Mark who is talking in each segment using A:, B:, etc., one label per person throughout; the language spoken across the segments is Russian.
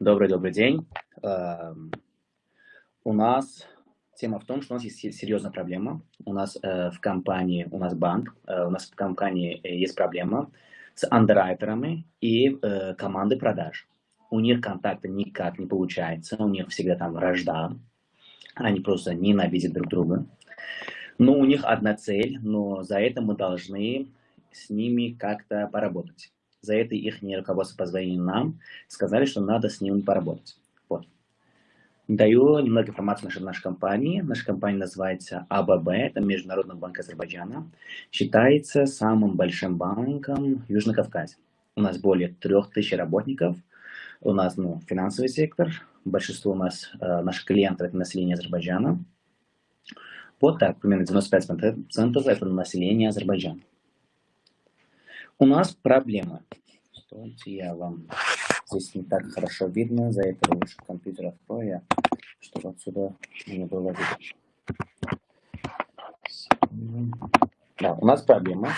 A: Добрый-добрый день. Эм, у нас тема в том, что у нас есть серьезная проблема. У нас э, в компании, у нас банк, э, у нас в компании э, есть проблема с андеррайтерами и командой продаж. У них контакта никак не получается, у них всегда там вражда. Они просто ненавидят друг друга. Но у них одна цель, но за это мы должны с ними как-то поработать. За это их руководство позвонили нам, сказали, что надо с ними поработать. Вот. Даю немного информации о нашей компании. Наша компания называется АББ, это Международный банк Азербайджана. Считается самым большим банком в Южном Кавказе. У нас более 3000 работников. У нас ну, финансовый сектор. Большинство у нас, э, наших клиентов, это население Азербайджана. Вот так, примерно 95% это население Азербайджана. У нас проблема. Стойте, я вам здесь не так хорошо видно, за это лучше компьютер открою, чтобы отсюда не было видно. Да, у нас проблема.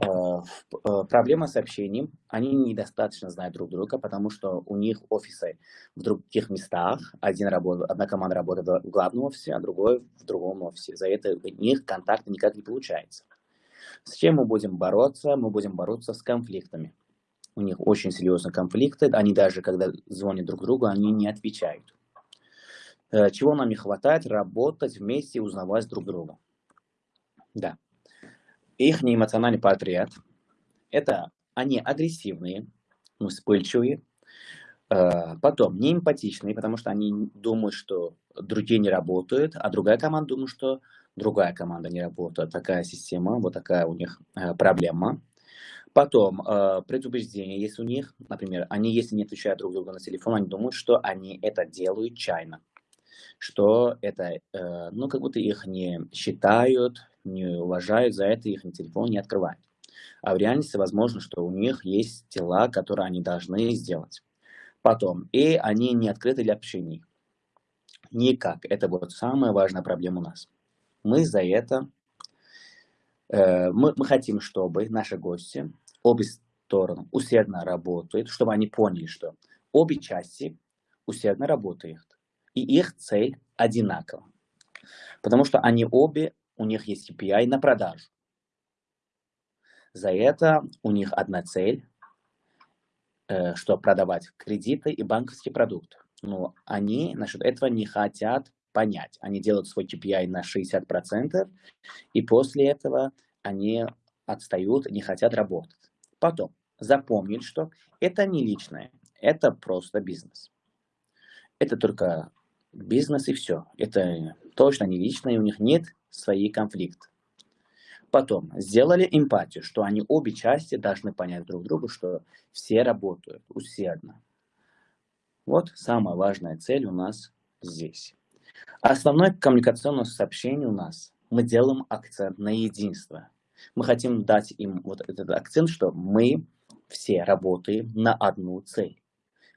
A: Э, э, проблема с общением. Они недостаточно знают друг друга, потому что у них офисы в других местах. Один работает, одна команда работает в главном офисе, а другой в другом офисе. За это у них контакта никак не получается. С чем мы будем бороться? Мы будем бороться с конфликтами. У них очень серьезные конфликты. Они даже, когда звонят друг другу, они не отвечают. Э, чего нам не хватает? Работать вместе, узнавать друг друга. Да. Их неэмоциональный портрет. Это они агрессивные, вспыльчивые. Э, потом неэмпатичные, потому что они думают, что другие не работают, а другая команда думает, что другая команда не работает. Такая система, вот такая у них э, проблема. Потом, э, предубеждение есть у них. Например, они, если не отвечают друг другу на телефон, они думают, что они это делают чайно. Что это, э, ну, как будто их не считают, не уважают, за это их телефон не открывают. А в реальности возможно, что у них есть дела, которые они должны сделать. Потом, и они не открыты для общения. Никак. Это вот самая важная проблема у нас. Мы за это, э, мы, мы хотим, чтобы наши гости, обе стороны усердно работают, чтобы они поняли, что обе части усердно работают, и их цель одинакова. Потому что они обе, у них есть KPI на продажу. За это у них одна цель, э, что продавать кредиты и банковские продукты. Но они насчет этого не хотят понять. Они делают свой KPI на 60%, и после этого они отстают, не хотят работать. Потом, запомнить, что это не личное, это просто бизнес. Это только бизнес и все. Это точно не личное, у них нет своих конфликтов. Потом, сделали эмпатию, что они обе части должны понять друг друга, что все работают усердно. Вот самая важная цель у нас здесь. Основное коммуникационное сообщение у нас. Мы делаем акцент на единство. Мы хотим дать им вот этот акцент, что мы все работаем на одну цель.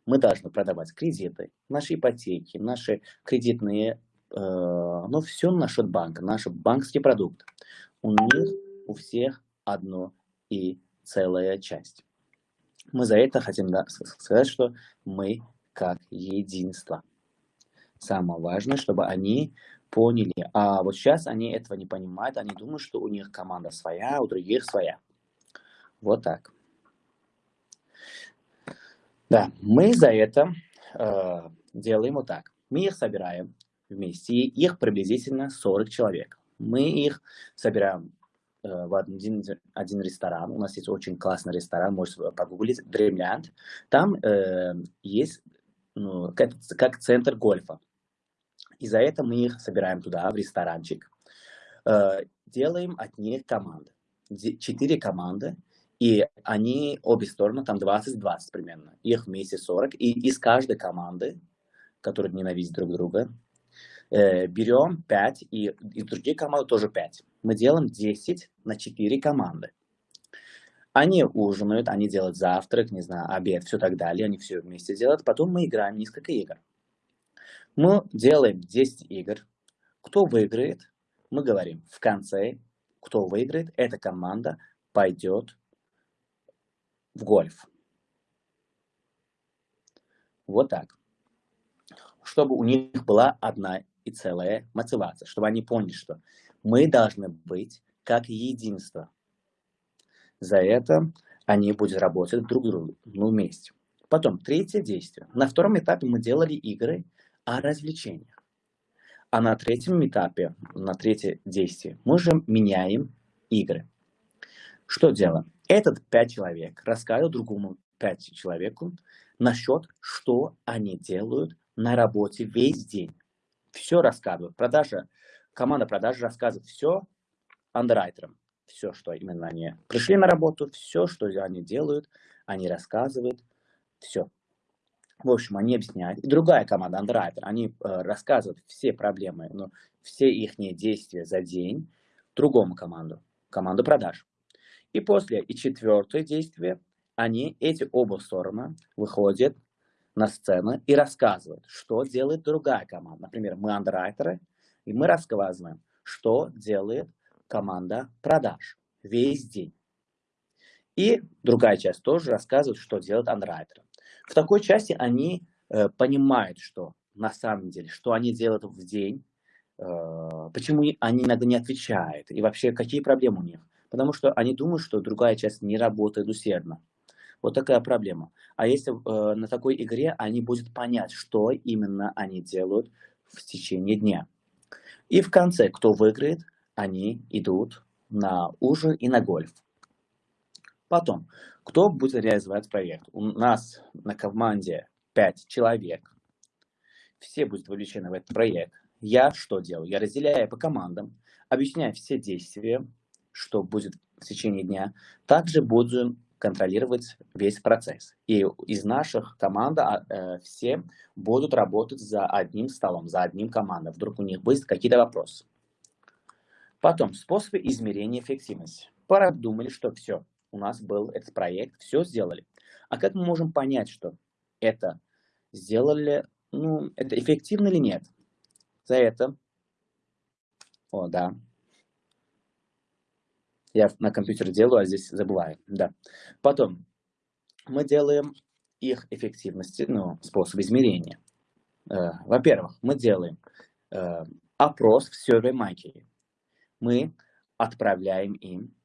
A: Мы должны продавать кредиты, наши ипотеки, наши кредитные, э, ну все насчет банка, наши банковские продукты. У них у всех одно и целая часть. Мы за это хотим да, сказать, что мы как единство. Самое важное, чтобы они поняли. А вот сейчас они этого не понимают, они думают, что у них команда своя, а у других своя. Вот так. Да, мы за это э, делаем вот так. Мы их собираем вместе, их приблизительно 40 человек. Мы их собираем э, в один, один ресторан. У нас есть очень классный ресторан, можете погуглить, Dreamland. Там э, есть ну, как, как центр гольфа. И за это мы их собираем туда, в ресторанчик. Э, делаем от них команды. Четыре команды. И они, обе стороны, там 20-20 примерно. Их вместе 40. И из каждой команды, которые ненавидят друг друга, э, берем 5, и из других команд тоже 5. Мы делаем 10 на 4 команды. Они ужинают, они делают завтрак, не знаю, обед, все так далее. Они все вместе делают. Потом мы играем несколько игр. Мы делаем 10 игр. Кто выиграет, мы говорим в конце, кто выиграет, эта команда пойдет в гольф. вот так. Чтобы у них была одна и целая мотивация, чтобы они поняли, что мы должны быть как единство. За это они будут работать друг другу ну, вместе. Потом, третье действие. На втором этапе мы делали игры о развлечениях. А на третьем этапе, на третье действие, мы же меняем игры. Что делаем? Этот пять человек рассказывает другому пять человеку насчет, что они делают на работе весь день. Все рассказывают. Продажа, команда продажи рассказывает все андеррайтерам. Все, что именно они пришли на работу, все, что они делают, они рассказывают, все. В общем, они объясняют. И другая команда, андеррайтер, они э, рассказывают все проблемы, ну, все их действия за день другому команду, команду продаж. И после, и четвертое действие, они, эти оба стороны, выходят на сцену и рассказывают, что делает другая команда. Например, мы андеррайтеры, и мы рассказываем, что делает команда продаж весь день. И другая часть тоже рассказывает, что делает андеррайтеры. В такой части они э, понимают, что на самом деле, что они делают в день, э, почему они иногда не отвечают, и вообще какие проблемы у них. Потому что они думают, что другая часть не работает усердно. Вот такая проблема. А если э, на такой игре они будут понять, что именно они делают в течение дня. И в конце, кто выиграет, они идут на ужин и на гольф. Потом, кто будет реализовать проект? У нас на команде 5 человек. Все будут вовлечены в этот проект. Я что делаю? Я разделяю по командам, объясняю все действия, что будет в течение дня. Также буду контролировать весь процесс. И из наших команд а, э, все будут работать за одним столом, за одним командой. Вдруг у них будет какие-то вопросы. Потом, способы измерения эффективности. Продумали, что все, у нас был этот проект, все сделали. А как мы можем понять, что это сделали, ну, это эффективно или нет? За это, о, да, я на компьютере делаю, а здесь забываю. Да. Потом мы делаем их эффективности, ну, способ измерения. Э, Во-первых, мы делаем э, опрос в SurveyMonkey. Мы отправляем им,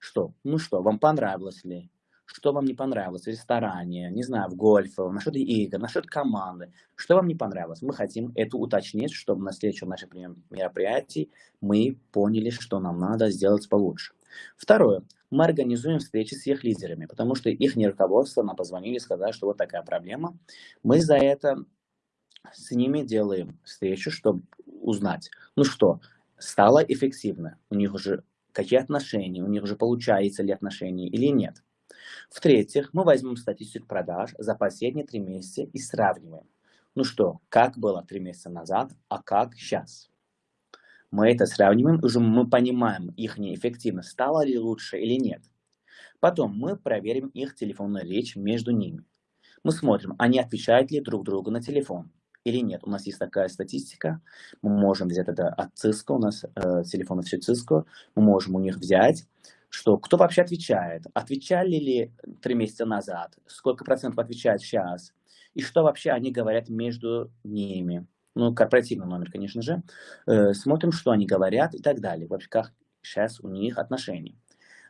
A: что, ну что, вам понравилось ли, что вам не понравилось в ресторане, не знаю, в гольфе, насчет игр, насчет команды, что вам не понравилось. Мы хотим это уточнить, чтобы на следующем нашем мероприятии мы поняли, что нам надо сделать получше. Второе. Мы организуем встречи с их лидерами, потому что их руководство нам позвонили и сказали, что вот такая проблема. Мы за это с ними делаем встречу, чтобы узнать, ну что, стало эффективно, у них уже какие отношения, у них уже получается ли отношения или нет. В-третьих, мы возьмем статистику продаж за последние три месяца и сравниваем. Ну что, как было три месяца назад, а как сейчас мы это сравниваем, уже мы понимаем их неэффективность, стало ли лучше или нет. Потом мы проверим их телефонную речь между ними. Мы смотрим, они отвечают ли друг другу на телефон или нет. У нас есть такая статистика, мы можем взять это от Cisco, у нас э, телефоны все Cisco, мы можем у них взять, что кто вообще отвечает, отвечали ли три месяца назад, сколько процентов отвечает сейчас, и что вообще они говорят между ними? Ну, корпоративный номер, конечно же, э, смотрим, что они говорят и так далее, вообще, как сейчас у них отношения.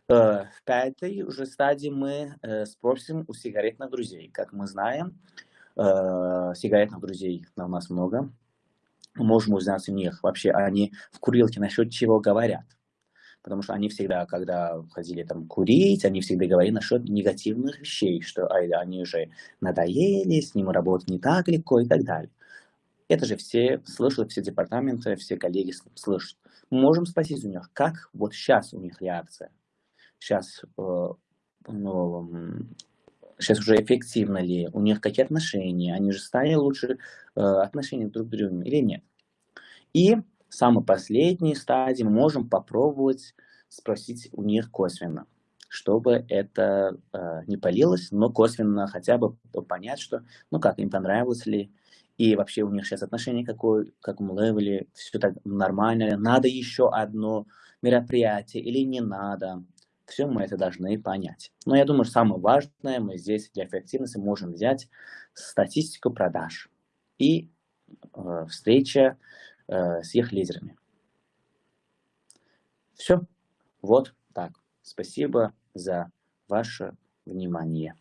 A: Э, в пятой уже стадии мы э, спросим у сигаретных друзей. Как мы знаем, э, сигаретных друзей у нас много. Мы можем узнать у них вообще, они в курилке насчет чего говорят. Потому что они всегда, когда ходили там курить, они всегда говорили насчет негативных вещей, что они уже надоели, с ним работать не так легко и так далее. Это же все слышат, все департаменты, все коллеги слышат. Мы можем спросить у них, как вот сейчас у них реакция. Сейчас, э, ну, сейчас уже эффективно ли, у них какие отношения, они же стали лучше э, отношения друг к другу или нет. И самый последний стадий мы можем попробовать спросить у них косвенно, чтобы это э, не полилось, но косвенно хотя бы понять, что, ну как, им понравилось ли, и вообще у них сейчас отношение какое, как мы левеле, все так нормально, надо еще одно мероприятие или не надо. Все мы это должны понять. Но я думаю, самое важное мы здесь для эффективности можем взять статистику продаж и э, встреча э, с их лидерами. Все. Вот так. Спасибо за ваше внимание.